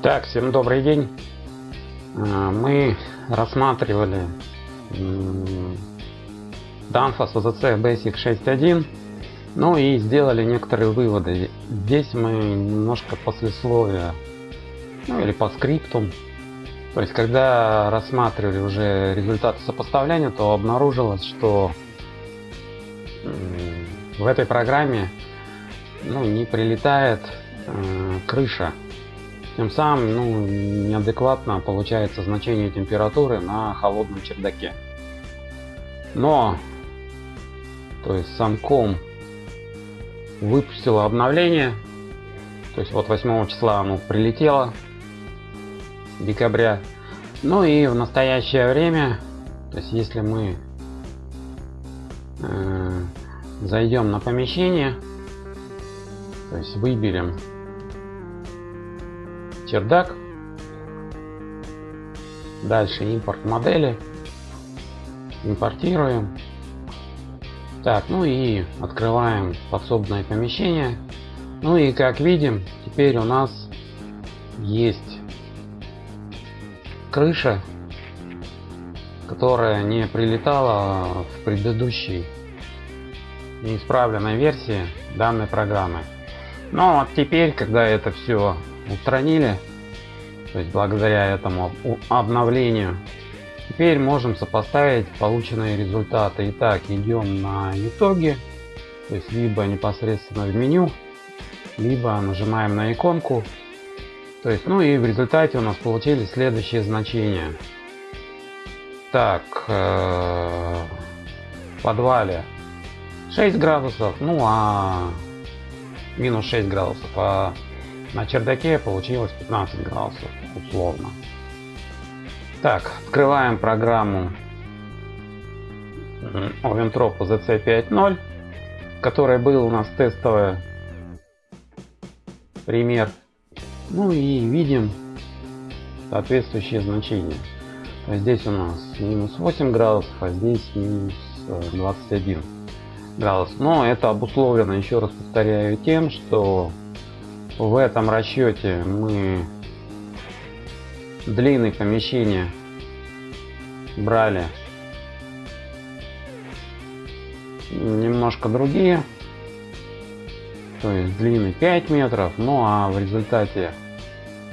Так, всем добрый день. А, мы рассматривали Danfoss OZC Basic 6.1 ну и сделали некоторые выводы. Здесь мы немножко послесловия ну или по скриптум. То есть когда рассматривали уже результаты сопоставления, то обнаружилось, что в этой программе ну, не прилетает э, крыша тем самым ну, неадекватно получается значение температуры на холодном чердаке. Но, то есть сам ком выпустила обновление, то есть вот 8 числа оно прилетело, декабря. Ну и в настоящее время, то есть если мы э, зайдем на помещение, то есть выберем чердак. Дальше импорт модели. Импортируем. Так, ну и открываем подсобное помещение. Ну и как видим, теперь у нас есть крыша, которая не прилетала в предыдущей неисправленной версии данной программы. Но ну, вот теперь, когда это все устранили. То есть благодаря этому обновлению. Теперь можем сопоставить полученные результаты. Итак идем на итоги. То есть либо непосредственно в меню либо нажимаем на иконку. То есть ну и в результате у нас получились следующие значения. Так э, в подвале 6 градусов ну а минус 6 градусов а на чердаке получилось 15 градусов условно. Так, открываем программу Oventrop ZC5.0, которая был у нас тестовый пример. Ну и видим соответствующие значения. Здесь у нас минус 8 градусов, а здесь минус 21 э, градус. Но это обусловлено, еще раз повторяю, тем, что в этом расчете мы длины помещения брали. Немножко другие то есть длины 5 метров. Ну а в результате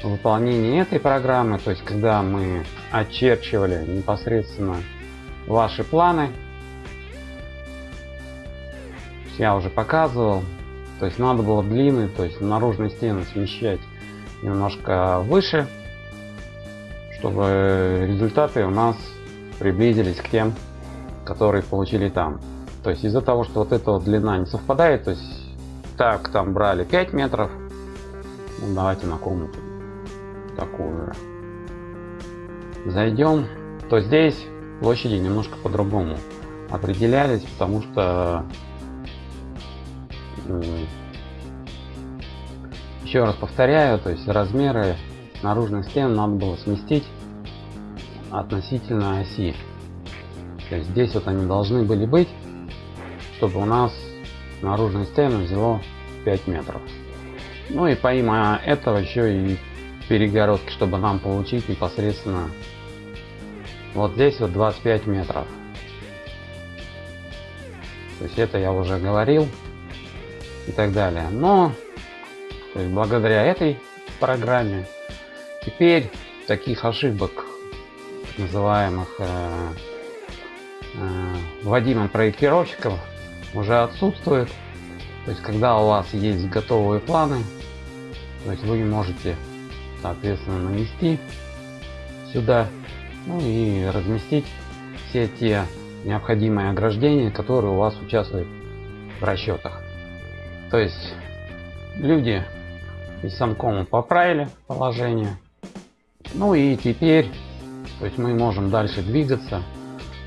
выполнения этой программы то есть когда мы очерчивали непосредственно ваши планы я уже показывал то есть надо было длины, то есть наружные стены смещать немножко выше, чтобы результаты у нас приблизились к тем, которые получили там. То есть из-за того, что вот эта вот длина не совпадает, то есть так там брали 5 метров, ну, давайте на комнату такую. Зайдем, то здесь площади немножко по-другому определялись, потому что еще раз повторяю, то есть размеры наружных стен надо было сместить относительно оси. То есть здесь вот они должны были быть, чтобы у нас наружные стены взяло 5 метров. Ну и помимо этого еще и перегородки, чтобы нам получить непосредственно вот здесь вот 25 метров. То есть это я уже говорил и так далее. Но то есть благодаря этой программе теперь таких ошибок называемых э, э, вводимым проектировщиком уже отсутствует. То есть когда у вас есть готовые планы, то есть вы можете соответственно нанести сюда ну и разместить все те необходимые ограждения, которые у вас участвуют в расчетах. То есть люди из самкома поправили положение. Ну и теперь то есть мы можем дальше двигаться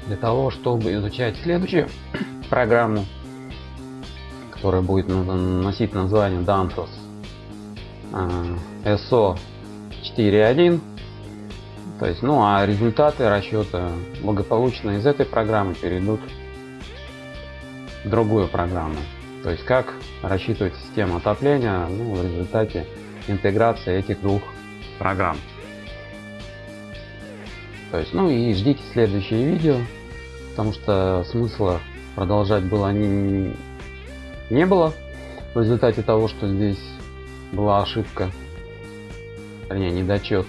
для того, чтобы изучать следующую программу, которая будет носить название Danfoss SO 4.1. То есть, ну а результаты расчета благополучно из этой программы перейдут в другую программу. То есть как рассчитывать систему отопления ну, в результате интеграции этих двух программ. То есть, ну и ждите следующие видео, потому что смысла продолжать было не, не было в результате того, что здесь была ошибка, вернее недочет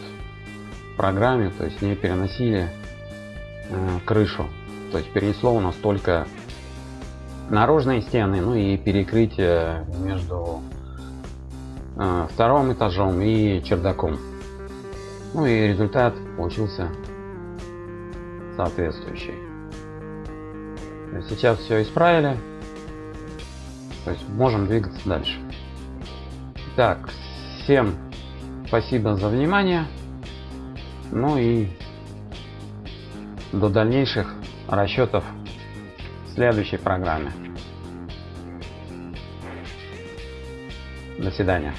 в программе, то есть не переносили э, крышу, то есть перенесло у нас только наружные стены, ну и перекрытие между э, вторым этажом и чердаком. Ну и результат получился соответствующий. Сейчас все исправили. То есть можем двигаться дальше. Так, всем спасибо за внимание. Ну и до дальнейших расчетов следующей программе. До свидания.